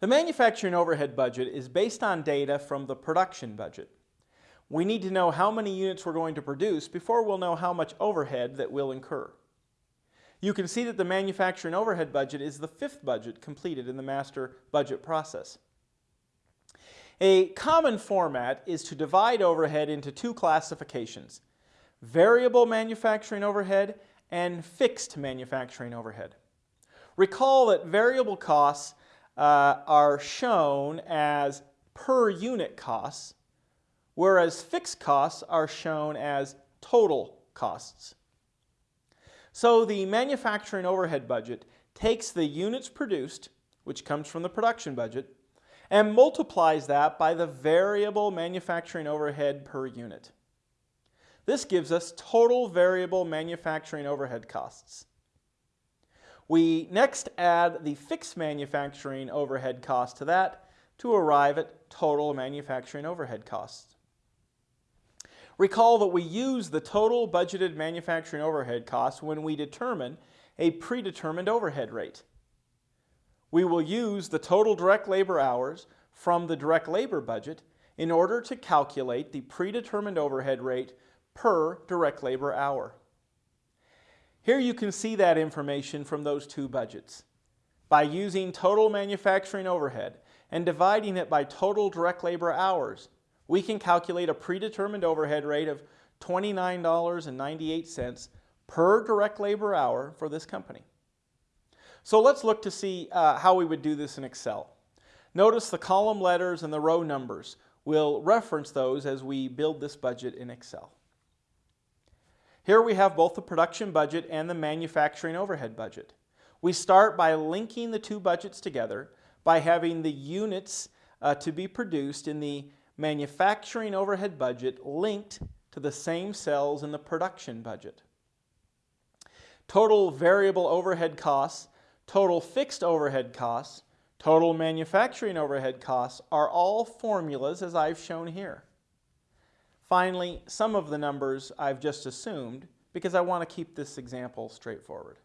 The manufacturing overhead budget is based on data from the production budget. We need to know how many units we're going to produce before we'll know how much overhead that we'll incur. You can see that the manufacturing overhead budget is the fifth budget completed in the master budget process. A common format is to divide overhead into two classifications, variable manufacturing overhead and fixed manufacturing overhead. Recall that variable costs uh, are shown as per unit costs, whereas fixed costs are shown as total costs. So the manufacturing overhead budget takes the units produced, which comes from the production budget, and multiplies that by the variable manufacturing overhead per unit. This gives us total variable manufacturing overhead costs. We next add the fixed manufacturing overhead cost to that to arrive at total manufacturing overhead costs. Recall that we use the total budgeted manufacturing overhead cost when we determine a predetermined overhead rate. We will use the total direct labor hours from the direct labor budget in order to calculate the predetermined overhead rate per direct labor hour. Here you can see that information from those two budgets. By using total manufacturing overhead and dividing it by total direct labor hours, we can calculate a predetermined overhead rate of $29.98 per direct labor hour for this company. So let's look to see uh, how we would do this in Excel. Notice the column letters and the row numbers. We'll reference those as we build this budget in Excel. Here we have both the production budget and the manufacturing overhead budget. We start by linking the two budgets together by having the units uh, to be produced in the manufacturing overhead budget linked to the same cells in the production budget. Total variable overhead costs Total fixed overhead costs, total manufacturing overhead costs are all formulas as I've shown here. Finally, some of the numbers I've just assumed because I want to keep this example straightforward.